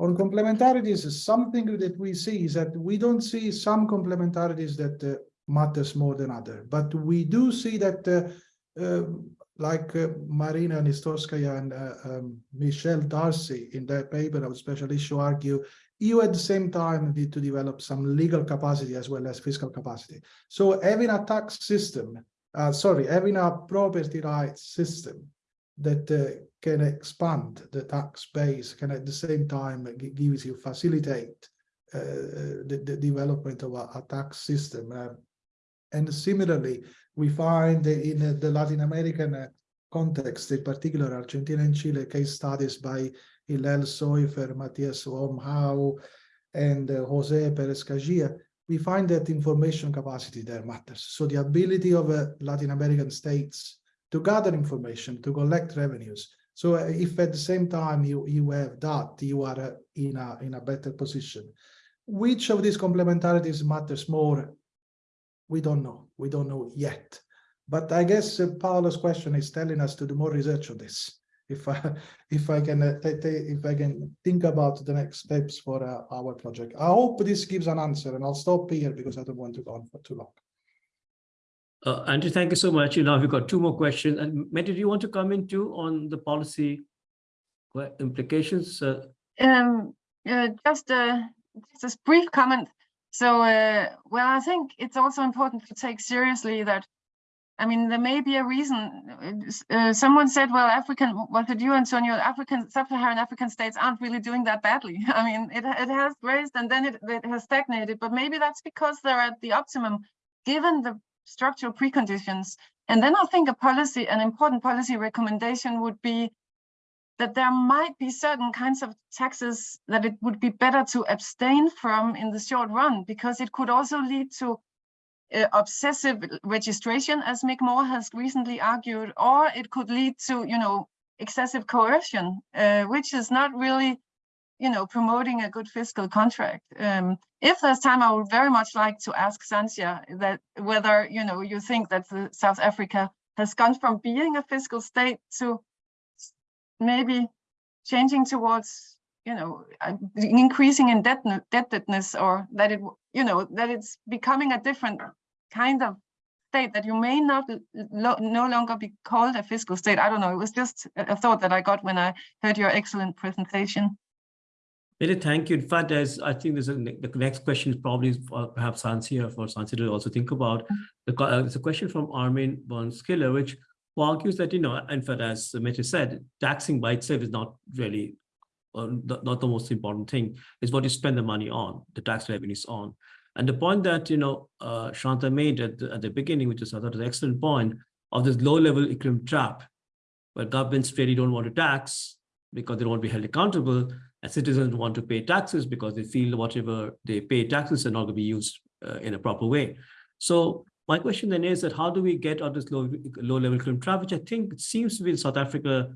On complementarities, something that we see is that we don't see some complementarities that uh, matters more than other, but we do see that uh, um, like uh, Marina Nistotskaya and uh, um, Michelle D'Arcy in their paper of special issue argue, you at the same time need to develop some legal capacity as well as fiscal capacity. So having a tax system, uh, sorry, having a property rights system that uh, can expand the tax base can at the same time gi- gives you facilitate uh, the, the development of a, a tax system. And similarly, we find in uh, the Latin American uh, context, in particular Argentina and Chile, case studies by Hillel Soifer, Matthias vom Hau, and uh, Jose Peres-Cajías, we find that information capacity there matters. So the ability of Latin American states to gather information, to collect revenues. So if at the same time you, you have that, you are in a, in a better position. Which of these complementarities matters more? We don't know. We don't know yet. But I guess uh, Paolo's question is telling us to do more research on this. If I, *laughs* if I can, uh, ta- ta- if I can think about the next steps for uh, our project. I hope this gives an answer and I'll stop here because I don't want to go on for too long. Uh, Andrew, thank you so much. You know, we've got two more questions. And Mette, do you want to comment too on the policy implications? Uh, Um, uh, just a just a brief comment. So, uh, well, I think it's also important to take seriously that, I mean, there may be a reason. uh, Uh, someone said, well, African, what did you, Antonio? African, sub-Saharan African states aren't really doing that badly. *laughs* I mean, it it has raised and then it, it has stagnated, but maybe that's because they're at the optimum, given the structural preconditions. And then I think a policy, an important policy recommendation would be that there might be certain kinds of taxes that it would be better to abstain from in the short run, because it could also lead to uh, obsessive registration, as Mick Moore has recently argued, or it could lead to, you know, excessive coercion, uh, which is not really, you know, promoting a good fiscal contract. Um, if there's time, I would very much like to ask Santia that whether, you know, you think that South Africa has gone from being a fiscal state to maybe changing towards you know uh, increasing indebtedness indebtedness or that it you know that it's becoming a different kind of state that you may not lo- no longer be called a fiscal state i don't know it was just a thought that i got when i heard your excellent presentation Mette, thank you. In fact, as I think there's a, the next question is probably for perhaps Sansia for Sansia to also think about. The, uh, It's a question from Armin von Schiller, which who argues that, you know, in fact, as Mette said, taxing by itself is not really uh, not, not the most important thing, is what you spend the money on, the tax revenues on. And the point that, you know, uh, Shanta made at the, at the beginning, which is I thought was an excellent point, of this low-level equilibrium trap, where governments really don't want to tax because they don't want to be held accountable, and citizens want to pay taxes because they feel whatever they pay taxes are not going to be used uh, in a proper way. So my question then is that how do we get out of this low, low-level equilibrium trap, which I think seems to be in South Africa,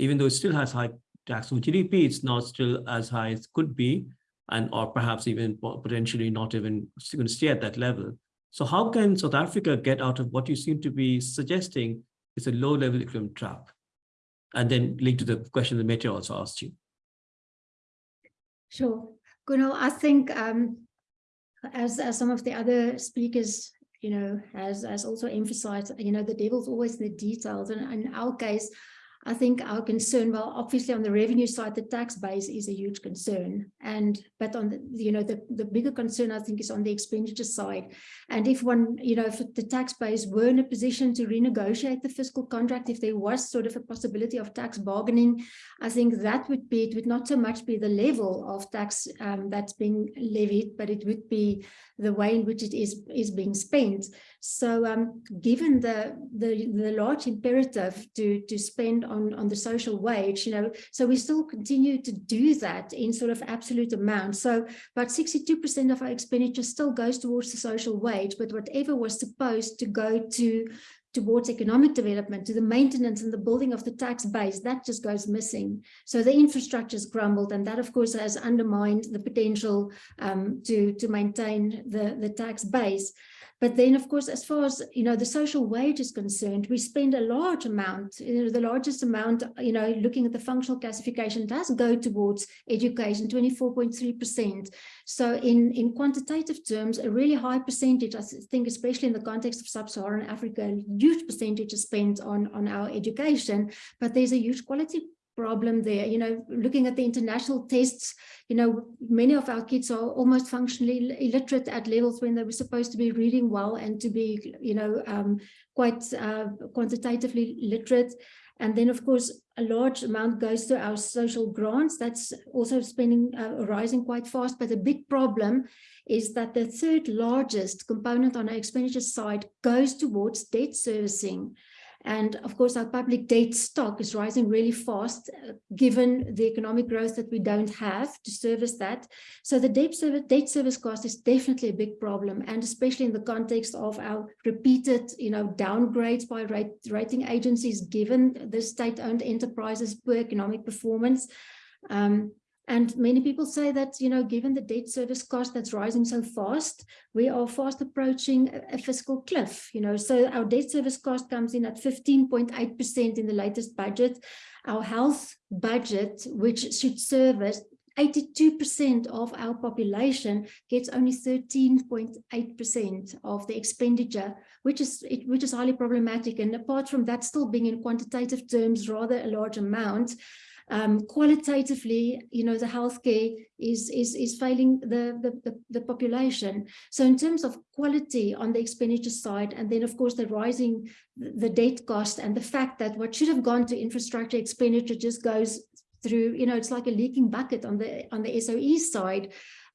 even though it still has high tax to GDP, it's not still as high as could be, and or perhaps even potentially not even going to stay at that level. So how can South Africa get out of what you seem to be suggesting is a low-level equilibrium trap? And then link to the question that Mette also asked you. Sure. Kunal, I think um, as, as some of the other speakers, you know, has, has also emphasized, you know, the devil's always in the details. And in our case, I think our concern, well, obviously on the revenue side, the tax base is a huge concern. And, but on the, you know, the, the bigger concern, I think, is on the expenditure side. And if one, you know, if the tax base were in a position to renegotiate the fiscal contract, if there was sort of a possibility of tax bargaining, I think that would be, it would not so much be the level of tax um, that's being levied, but it would be the way in which it is, is being spent. So um, given the, the, the large imperative to, to spend on, on the social wage, you know, so we still continue to do that in sort of absolute amount. So about 62% of our expenditure still goes towards the social wage, but whatever was supposed to go to towards economic development, to the maintenance and the building of the tax base, that just goes missing. So the infrastructure has crumbled, and that, of course, has undermined the potential um, to, to maintain the, the tax base. But then, of course, as far as, you know, the social wage is concerned, we spend a large amount, you know, the largest amount, you know, looking at the functional classification does go towards education, 24.3%. So in, in quantitative terms, a really high percentage, I think, especially in the context of sub-Saharan Africa, a huge percentage is spent on, on our education, but there's a huge quality problem there. You know, looking at the international tests, you know, many of our kids are almost functionally illiterate at levels when they were supposed to be reading well and to be, you know, um, quite uh, quantitatively literate. And then, of course, a large amount goes to our social grants. That's also spending uh, rising quite fast. But the big problem is that the third largest component on our expenditure side goes towards debt servicing. And of course, our public debt stock is rising really fast, uh, given the economic growth that we don't have to service that. So the debt service, debt service cost is definitely a big problem, and especially in the context of our repeated, you know, downgrades by rate, rating agencies, given the state-owned enterprises' poor economic performance. Um, and many people say that, you know, given the debt service cost that's rising so fast, we are fast approaching a, fiscal cliff, you know, so our debt service cost comes in at 15.8% in the latest budget. Our health budget, which should service 82% of our population gets only 13.8% of the expenditure, which is it, which is highly problematic. And apart from that, still being in quantitative terms rather a large amount, um, qualitatively, you know, the healthcare is is is failing the, the, the the population. So in terms of quality on the expenditure side, and then of course the rising the debt cost and the fact that what should have gone to infrastructure expenditure just goes through, you know, it's like a leaking bucket on the on the SOE side.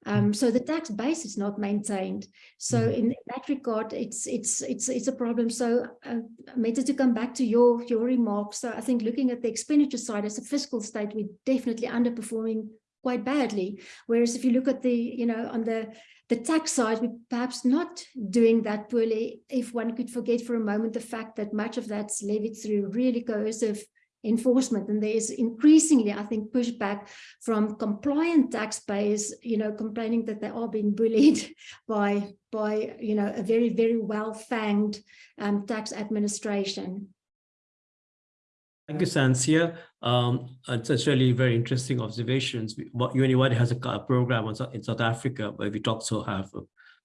Um, so the tax base is not maintained. So Mhm. in that regard, it's it's it's it's a problem. So uh, Mette, to come back to your your remarks, so I think looking at the expenditure side as a fiscal state, we're definitely underperforming quite badly. Whereas if you look at the, you know, on the the tax side, we're perhaps not doing that poorly if one could forget for a moment the fact that much of that's levied through really coercive enforcement and there is increasingly i think pushback from compliant taxpayers you know complaining that they are being bullied *laughs* by by you know a very very well fanged um, tax administration Thank you, Sansia. Um, it's, really very interesting observations. UNU-WIDER has a program in South Africa where we also have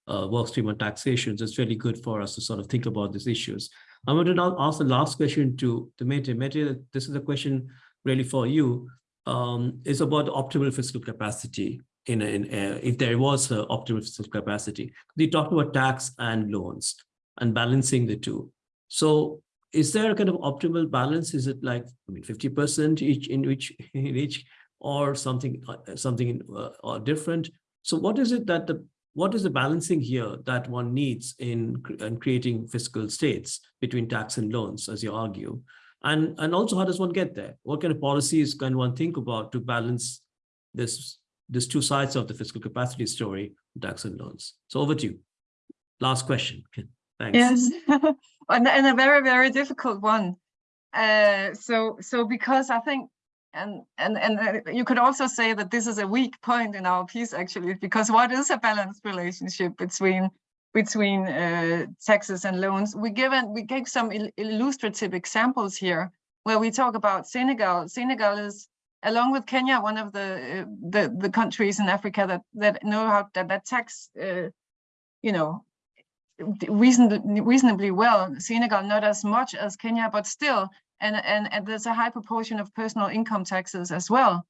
a work stream on taxation. So it's really good for us to sort of think about these issues. I'm going to now ask the last question to, to Mette. Mette, this is a question really for you. Um, it's about optimal fiscal capacity in, a- in, if there was a optimal fiscal capacity. You talked about tax and loans and balancing the two. So is there a kind of optimal balance? Is it like, I mean, 50% each in which in each or something, uh, something uh, or different? So what is it that the, what is the balancing here that one needs in, in creating fiscal states between tax and loans, as you argue? And, and also how does one get there? What kind of policies can one think about to balance this, this two sides of the fiscal capacity story, tax and loans? So over to you. Last question. Thanks. Yes, *laughs* and, and a very, very difficult one. Uh, so, so because I think, and and and uh, you could also say that this is a weak point in our piece actually, because what is a balanced relationship between between uh, taxes and loans? We given we gave some il- illustrative examples here where we talk about Senegal. Senegal is along with Kenya one of the uh, the the countries in Africa that that know how that that tax. Uh, you know, reasonably reasonably well. Senegal not as much as Kenya, but still, and and, and there's a high proportion of personal income taxes as well.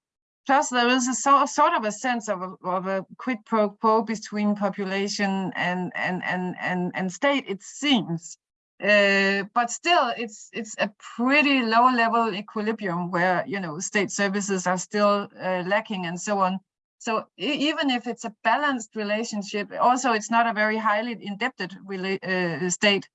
Plus, there is a so, sort of a sense of a, of a quid pro quo between population and and and and and state. It seems, uh, but still, it's it's a pretty low level equilibrium where you know state services are still uh, lacking and so on. So even if it's a balanced relationship, also it's not a very highly indebted uh, state.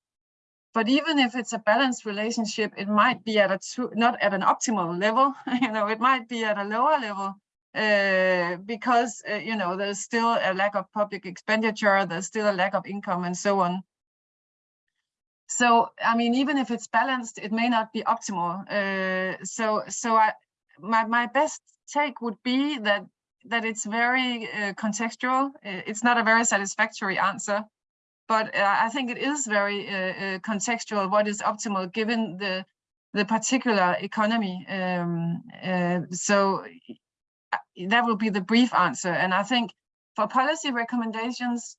But even if it's a balanced relationship, it might be at a too, not at an optimal level. *laughs* you know, it might be at a lower level uh, because uh, you know there's still a lack of public expenditure, there's still a lack of income, and so on. so I mean, even if it's balanced, it may not be optimal. Uh, so so I my my best take would be that that it's very uh, contextual. Uh, It's not a very satisfactory answer, but uh, I think it is very uh, uh, contextual. What is optimal given the the particular economy? Um, so that will be the brief answer. And I think for policy recommendations,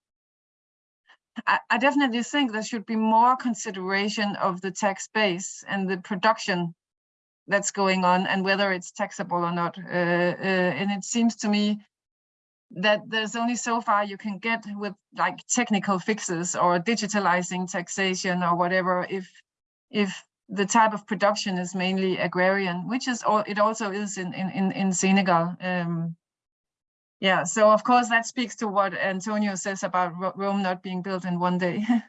I, I definitely think there should be more consideration of the tax base and the production that's going on and whether it's taxable or not. Uh, uh, and it seems to me that there's only so far you can get with like technical fixes or digitalizing taxation or whatever if if the type of production is mainly agrarian, which is all it also is in in in, Senegal. Um, yeah, so of course that speaks to what Antonio says about Rome not being built in one day. *laughs*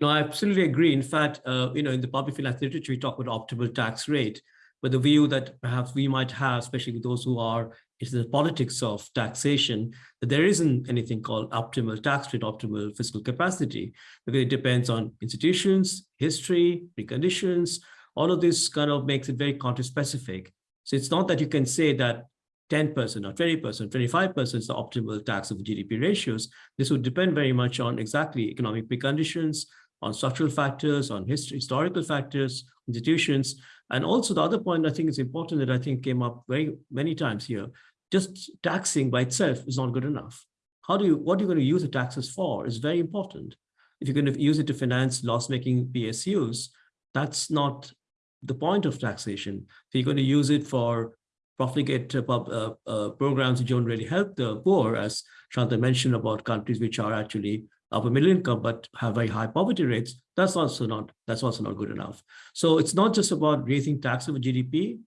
No, I absolutely agree. In fact, uh, you know, in the public finance literature, we talk about optimal tax rate, but the view that perhaps we might have, especially those who are into the politics of taxation, that there isn't anything called optimal tax rate, optimal fiscal capacity, because it depends on institutions, history, preconditions, all of this kind of makes it very country specific. So it's not that you can say that 10% or 20%, 25% is the optimal tax of GDP ratios. This would depend very much on exactly economic preconditions, on structural factors, on history, historical factors, institutions. And also the other point I think is important that I think came up very many times here, just taxing by itself is not good enough. How do you, what are you going to use the taxes for is very important. If you're going to use it to finance loss-making PSUs, that's not the point of taxation. If you're going to use it for profligate uh, uh, uh, programs which don't really help the poor, as Shanta mentioned about countries which are actually upper middle income but have very high poverty rates, that's also not that's also not good enough. So it's not just about raising tax over GDP,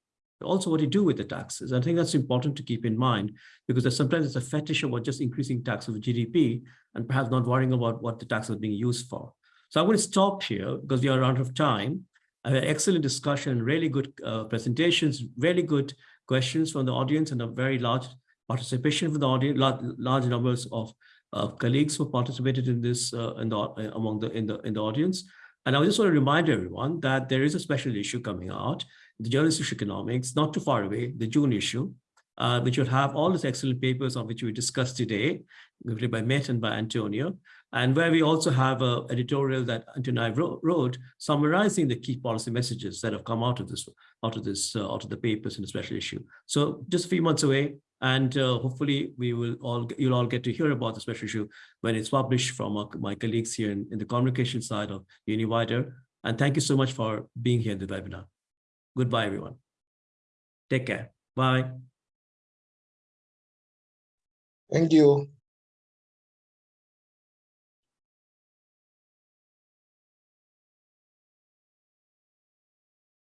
also what you do with the taxes. I think that's important to keep in mind because sometimes it's a fetish about just increasing tax of GDP and perhaps not worrying about what the tax is being used for. So I'm going to stop here because we are out of time. I had excellent discussion, really good uh, presentations, really good questions from the audience and a very large participation from the audience, large, large numbers of uh, colleagues who participated in this uh, in the, uh, among the in the in the audience. And I just want to remind everyone that there is a special issue coming out, the Journals of Economics, not too far away, the June issue, uh, which will have all these excellent papers on which we discussed today, written by Mette and by Antonio, and where we also have an editorial that Antonio and I wrote, wrote summarizing the key policy messages that have come out of this, out of this, uh, out of the papers in the special issue. So just a few months away, and uh, hopefully we will all, you'll all get to hear about the special issue when it's published from our, my colleagues here in, in the communication side of UNU-WIDER. And thank you so much for being here in the webinar. Goodbye, everyone. Take care. Bye. Thank you.